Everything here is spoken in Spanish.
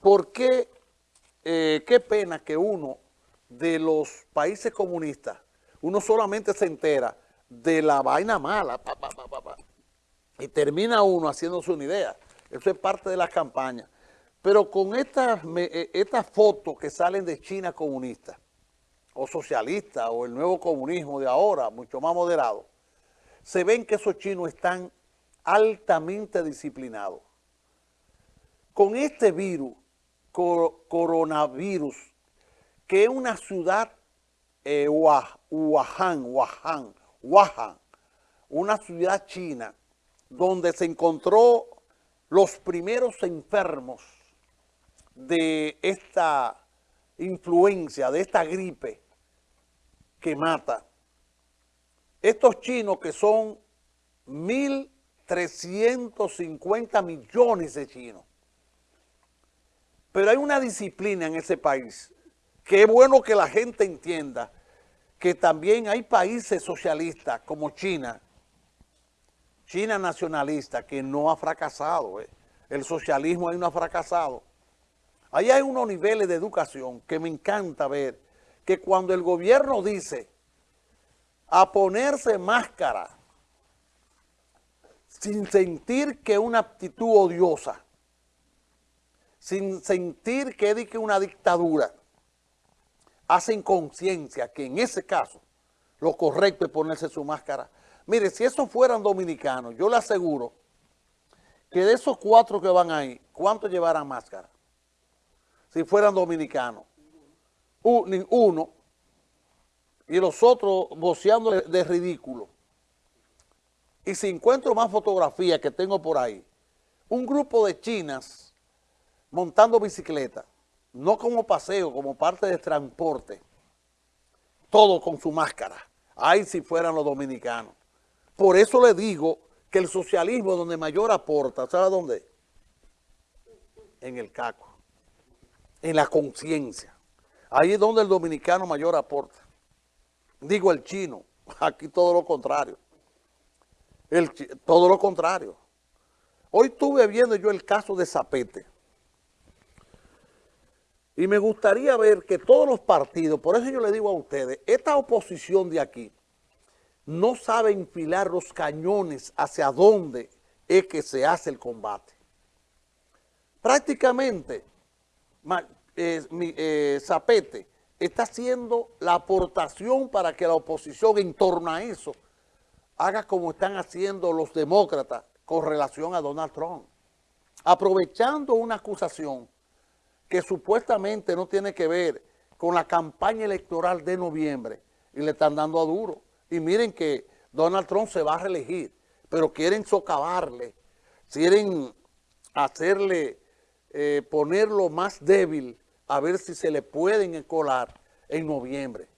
¿por qué, eh, qué pena que uno de los países comunistas, uno solamente se entera de la vaina mala, y termina uno haciéndose una idea. Eso es parte de la campaña. Pero con estas, eh, estas fotos que salen de China comunista, o socialista, o el nuevo comunismo de ahora, mucho más moderado, se ven que esos chinos están altamente disciplinados. Con este virus, coronavirus, que es una ciudad, eh, Wuhan, Wuhan, Wuhan, una ciudad china, donde se encontró los primeros enfermos de esta influencia, de esta gripe que mata. Estos chinos que son 1.350 millones de chinos. Pero hay una disciplina en ese país que es bueno que la gente entienda que también hay países socialistas como China, China nacionalista, que no ha fracasado. Eh. El socialismo ahí no ha fracasado. Ahí hay unos niveles de educación que me encanta ver, que cuando el gobierno dice a ponerse máscara sin sentir que una actitud odiosa, sin sentir que es una dictadura, hacen conciencia que en ese caso lo correcto es ponerse su máscara. Mire, si esos fueran dominicanos, yo le aseguro que de esos cuatro que van ahí, ¿cuántos llevarán máscara? Si fueran dominicanos. Uno, y los otros voceando de ridículo. Y si encuentro más fotografías que tengo por ahí, un grupo de chinas montando bicicleta, no como paseo, como parte de transporte, todo con su máscara. Ahí si fueran los dominicanos. Por eso le digo que el socialismo donde mayor aporta, ¿sabe dónde? En el caco, en la conciencia. Ahí es donde el dominicano mayor aporta. Digo el chino, aquí todo lo contrario. El, todo lo contrario. Hoy estuve viendo yo el caso de Zapete. Y me gustaría ver que todos los partidos, por eso yo le digo a ustedes, esta oposición de aquí no sabe enfilar los cañones hacia dónde es que se hace el combate. Prácticamente, eh, eh, Zapete está haciendo la aportación para que la oposición en torno a eso haga como están haciendo los demócratas con relación a Donald Trump. Aprovechando una acusación que supuestamente no tiene que ver con la campaña electoral de noviembre y le están dando a duro. Y miren que Donald Trump se va a reelegir, pero quieren socavarle, quieren hacerle, eh, ponerlo más débil a ver si se le pueden colar en noviembre.